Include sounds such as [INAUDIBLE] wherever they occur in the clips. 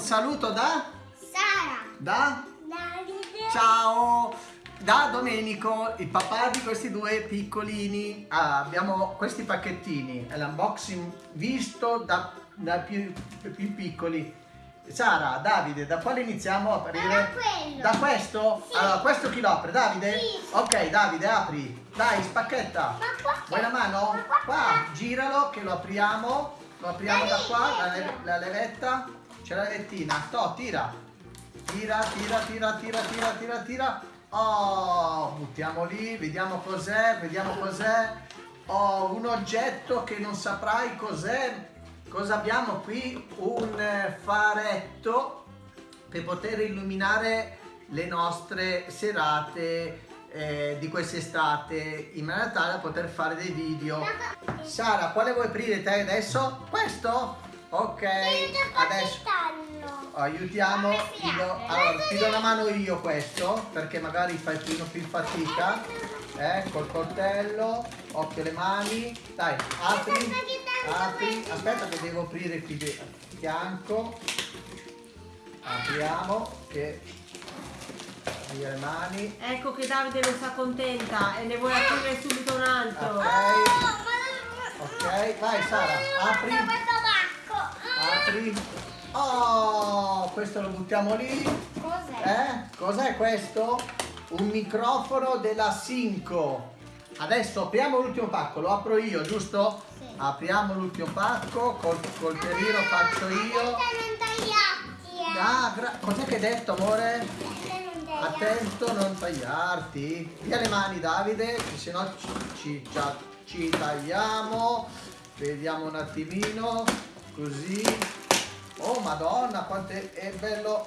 un saluto da? Sara. Da? Davide. Ciao! Da Domenico, il papà di questi due piccolini. Ah, abbiamo questi pacchettini, è l'unboxing visto da, da più, più piccoli. Sara, Davide, da quale iniziamo a aprire? Da quello. Da questo? Sì. Allora, questo chi lo apre? Davide? Sì. Ok, Davide, apri. Dai, spacchetta. Vuoi la mano? Ma qua Qua, giralo che lo apriamo. Lo apriamo da qua, la, le- la levetta. C'è la levettina. Sto, tira. Tira, tira, tira, tira, tira, tira, tira. Oh, buttiamo lì, vediamo cos'è, vediamo cos'è. Oh, un oggetto che non saprai cos'è. Cosa abbiamo qui? Un faretto per poter illuminare le nostre serate eh, di quest'estate in maniera tale da poter fare dei video. Sara, quale vuoi aprire te adesso? Questo? Ok, adesso aiutiamo, ti do, allora, ti do una mano io questo perché magari fai più, più fatica. Eh, col coltello, occhio alle mani, dai, apri, Aspetta che tanto apri, aspetta che devo aprire qui di fianco. Apriamo, che via le mani. Ecco che Davide non si accontenta e ne vuole aprire subito un altro. Ok, ok, vai Sara, apri. Apri. Oh, questo lo buttiamo lì. Cos'è? Eh? Cos'è questo? Un microfono della Sinco. Adesso apriamo l'ultimo pacco, lo apro io, giusto? Sì. Apriamo l'ultimo pacco, col coltellino faccio io. non tagliarti, eh. Ah, cos'è che hai detto amore? Aspetta, non tagliarti. Attento, non tagliarti. Via le mani Davide, che se no ci, ci- ci- ci tagliamo. Vediamo un attimino, così. Oh madonna, quanto è, bello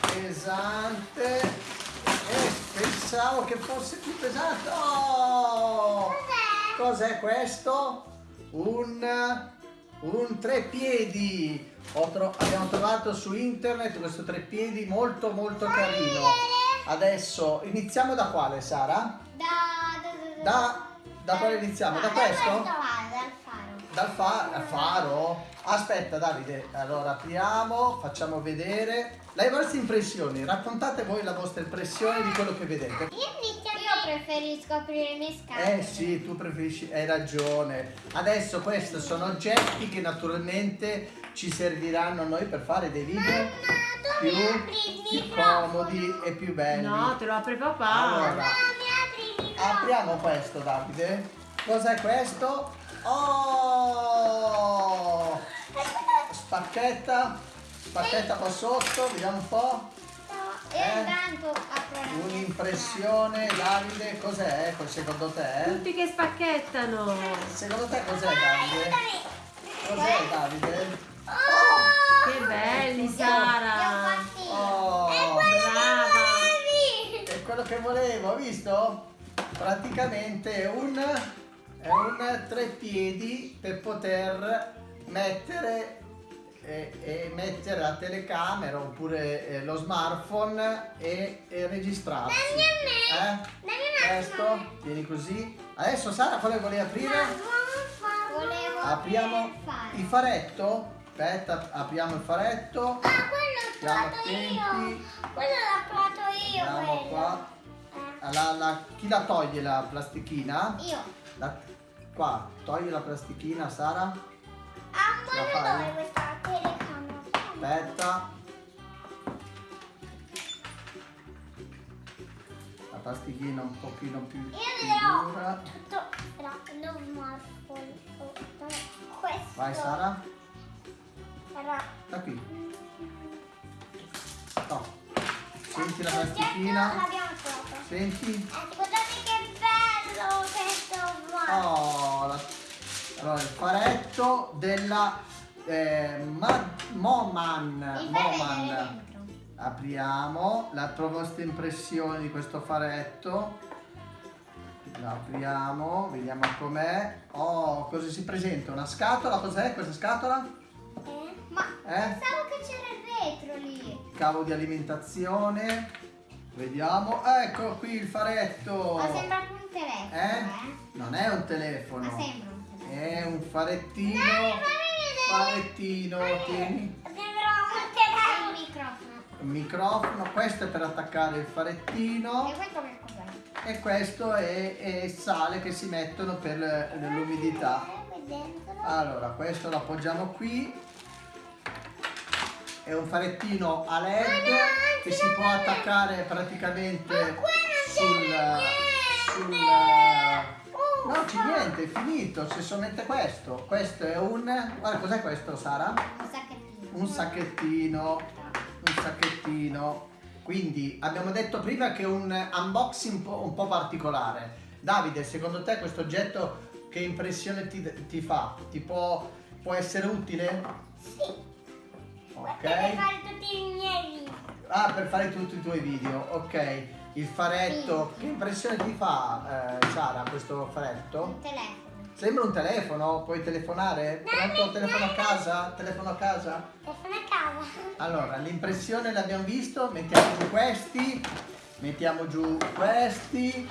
pesante. Eh, pensavo che fosse più pesante. Oh! Cos'è questo? Un, un treppiedi. Tro- abbiamo trovato su internet questo treppiedi molto molto carino. Adesso iniziamo da quale Sara? Da, da, Da, da quale iniziamo? Da questo? Dal fa- faro? Aspetta Davide, allora apriamo, facciamo vedere le vostre impressioni, raccontate voi la vostra impressione di quello che vedete. Io, io preferisco aprire le mie scatole. Eh sì, tu preferisci, hai ragione. Adesso questi sono oggetti che naturalmente ci serviranno a noi per fare dei video Mamma, più, apri più comodi e più belli. No, te lo apre papà. Allora, Mamma, mi apri apriamo questo Davide. Cos'è questo? Oh! Spacchetta, spacchetta qua sotto, vediamo un po'. E Eh? intanto apro la mia Un'impressione, Davide, cos'è? Secondo te? Tutti che spacchettano. Secondo te cos'è. Davide? Aiutami. Cos'è Davide? Oh! Che belli, Sara. Oh, È quello che volevi. È quello che volevo, hai visto? Praticamente è un, è un treppiedi per poter mettere e, e mettere la telecamera oppure eh, lo smartphone e, e registrarsi. Dammi a me. Eh? Questo, tieni così. Adesso Sara quale volevi aprire? Volevo Apriamo il faretto. Aspetta, apriamo il faretto. Ah, quello l'ho attenti. io. Quello l'ho provato io. Andiamo qua. Eh, La- la- chi la toglie la plastichina? Io. La- qua, togli la plastichina, Sara. Ah, ma dove questa telecamera? Aspetta. La plastichina un pochino più Io più le ho dura. tutto. Però non morfo. Questo. Vai Sara, Però. da qui. No. Senti la plastichina? Senti? Eh, guardate che bello questo qua. Oh, allora, il faretto della eh, Ma- Moman. Moman. Apriamo la vostra impressione di questo faretto. La apriamo, vediamo com'è. Oh, cosa si presenta? Una scatola? Cos'è questa scatola? Eh? Ma Eh? pensavo che c'era il vetro lì. Cavo di alimentazione. Vediamo. Ecco qui il faretto. Ma sembra un telefono, Eh? eh? Non è un telefono. Ma sembra un telefono. È un farettino. Dai. Farettino, tieni. Sembra un telefono. microfono, questo è per attaccare il farettino E questo che cos'è? e questo è, è il sale che si mettono per l'umidità. Eh. Allora, questo lo appoggiamo qui. È un farettino a LED che si può attaccare praticamente sul... sul no, c'è niente, è finito, si sommette questo. Questo è un... Guarda, cos'è questo, Sara? Un sacchettino. Un sacchettino, un sacchettino. Quindi abbiamo detto prima che è un unboxing un po', un po' particolare. Davide, secondo te questo oggetto che impressione ti, ti fa? Ti può, può essere utile? Sì. Ok. Per fare tutti i miei video. Ah, per fare tutti i tuoi video, ok. Il faretto, che impressione ti fa, eh, Sara, questo faretto? Un telefono. Sembra un telefono, puoi telefonare? Pronto? Telefono a casa? Telefono a casa? Telefono a casa. Allora, l'impressione l'abbiamo visto, mettiamo giù questi, mettiamo giù questi,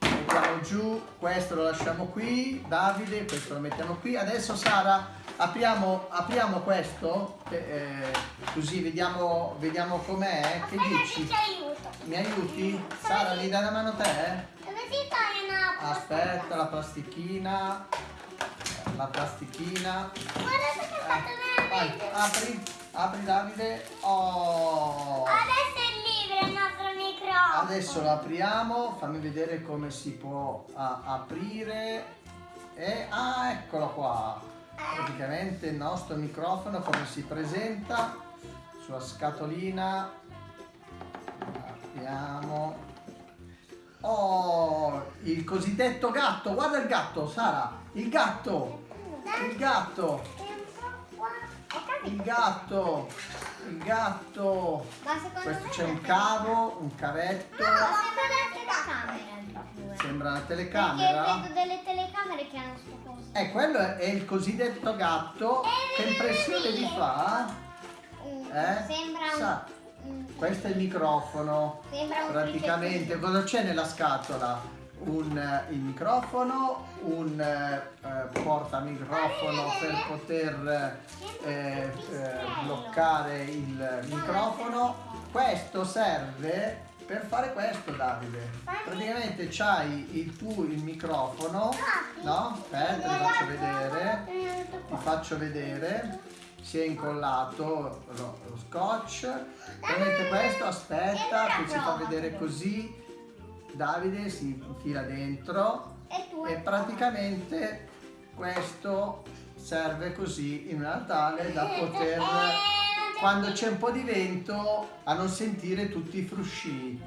mettiamo giù, questo lo lasciamo qui, Davide, questo lo mettiamo qui. Adesso Sara, apriamo, apriamo questo, eh, così vediamo, vediamo com'è, che Aspetta che dici? aiuto. Mi aiuti? Sara, mi dai una mano te? Toglie una Aspetta, la plastichina, la plastichina. Guarda che è fatto Eh, vai, veramente. apri, apri Davide. Oh! Adesso è libero il nostro microfono. Adesso lo apriamo, fammi vedere come si può ah, aprire. E ah, eccolo qua. Praticamente il nostro microfono come si presenta sulla scatolina. Apriamo. Oh, il cosiddetto gatto. Guarda il gatto, Sara. Il gatto. Il gatto. Il gatto. Il gatto. Ma secondo Questo c'è un cavo, un cavetto. No, sembra più. Sembra una Perché telecamera. vedo delle telecamere che hanno sto coso. Eh, quello è il cosiddetto gatto. Che impressione vi fa? Mm, Eh? Sembra un... questo è il microfono. Praticamente, cosa c'è nella scatola? Un, eh, il microfono, un eh, eh, portamicrofono per poter eh, eh, bloccare il microfono. Questo serve per fare questo, Davide. Praticamente c'hai il tuo il microfono, no? Aspetta, ti faccio vedere. Ti faccio vedere. Si è incollato lo, lo scotch. Prendete questo, aspetta, che ci fa vedere così. Davide si infila dentro E praticamente questo serve così in maniera tale da poter quando c'è un po' di vento a non sentire tutti i frusci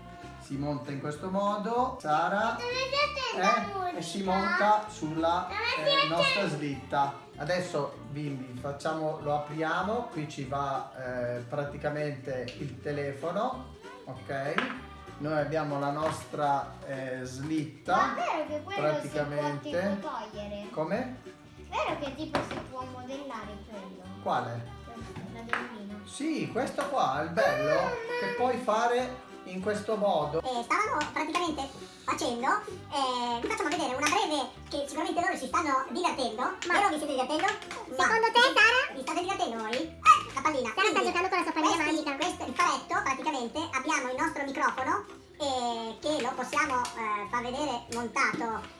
si monta in questo modo Sara eh, e si monta sulla eh, nostra slitta adesso bimbi facciamo lo apriamo qui ci va eh, praticamente il telefono ok noi abbiamo la nostra eh, slitta Ma è vero che quello praticamente. come? È vero che tipo si può modellare quello? quale? Modellino. Sì, questo qua è il bello che puoi fare in questo modo. Eh, stavano praticamente facendo, eh, vi facciamo vedere una breve che sicuramente loro si stanno divertendo. Vero vi siete divertendo? Secondo te, Sara? Vi state divertendo voi? La pallina. Sara sta giocando con la sua pallina questi- magica. Questo il faretto, praticamente abbiamo il nostro microfono eh, che lo possiamo eh, far vedere montato.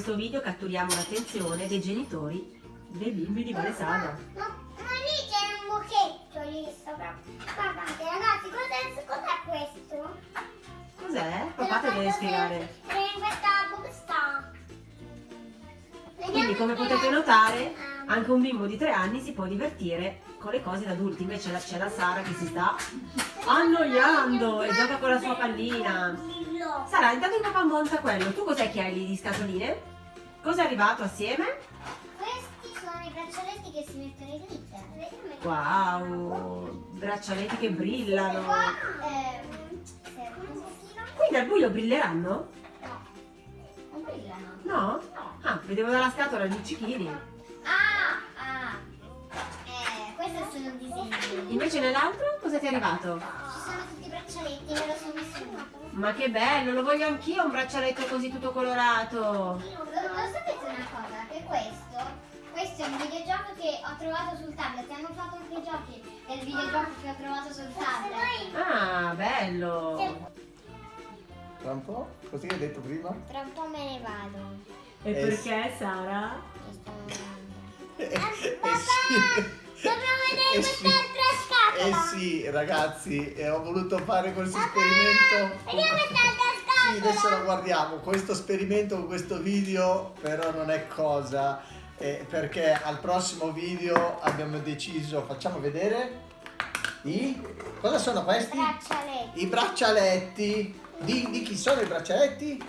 Questo video catturiamo l'attenzione dei genitori dei bimbi di Valesada. Ma, ma lì c'è un muchetto lì sopra. Guardate ragazzi, cos'è, cos'è questo? Cos'è? Papà te deve spiegare. È in questa busta. Quindi come potete notare anche un bimbo di tre anni si può divertire con le cose da adulti. Invece c'è la Sara che si sta annoiando e gioca con la sua pallina. Sara, intanto il papà monta quello. Tu cos'è che hai lì di scatoline? Cosa è arrivato assieme? Questi sono i braccialetti che si mettono in glitter. Wow, braccialetti che brillano. Qua ehm. Quindi al buio brilleranno? No, non brillano. No? Ah, vedevo dalla scatola luccichini. Ah, sono disegni. Invece nell'altro cosa ti è arrivato? Sono tutti i braccialetti, me lo sono messo. Ma che bello, lo voglio anch'io un braccialetto così tutto colorato. Lo, lo sapete una cosa? Che questo, questo è un videogioco che ho trovato sul tablet. Hanno fatto anche i giochi del videogioco che ho trovato sul tablet. Ah, bello. Tra un po'? Così hai detto prima? Tra un po' me ne vado. E Eh, perché Sara? Mi sto [LAUGHS] andando. Eh, eh, papà, sì. Dobbiamo vedere Eh sì. quest'altra Eh sì, ragazzi, eh, ho voluto fare questo esperimento. Vediamo Sì, adesso lo guardiamo. Questo esperimento con questo video però non è cosa. eh, perché al prossimo video abbiamo deciso, facciamo vedere i cosa sono questi? Braccialetti I braccialetti. Di, di chi sono i braccialetti?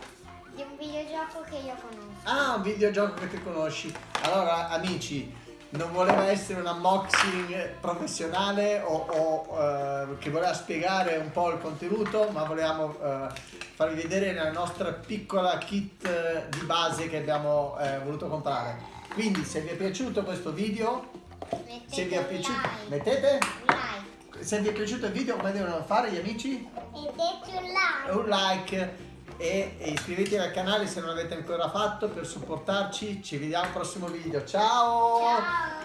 di un videogioco che io conosco. Ah, un videogioco che ti conosci. Allora, amici, non voleva essere un unboxing professionale o, o, eh, che voleva spiegare un po' il contenuto, ma volevamo eh, farvi vedere la nostra piccola kit eh, di base che abbiamo eh, voluto comprare. Quindi, se vi è piaciuto questo video, Mettete se vi è piaciuto, like. mettete. Like. Se vi è piaciuto il video, come devono fare gli amici? Mettete un like. un like e iscrivetevi al canale se non l'avete ancora fatto per supportarci. Ci vediamo al prossimo video. Ciao!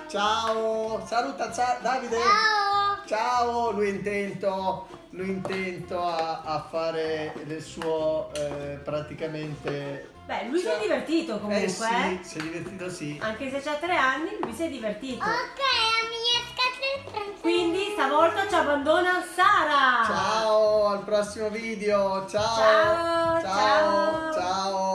Ciao! Saluta Za- Davide! Ciao. Ciao! Lui è intento, lui è intento a, a fare il suo eh, praticamente. Beh, lui si Ciao. è divertito comunque. Eh sì, si è divertito sì. Anche se c'ha tre anni, lui si è divertito. Ok. Quindi stavolta ci abbandona Sara. Ciao, al prossimo video. Ciao. Ciao, ciao.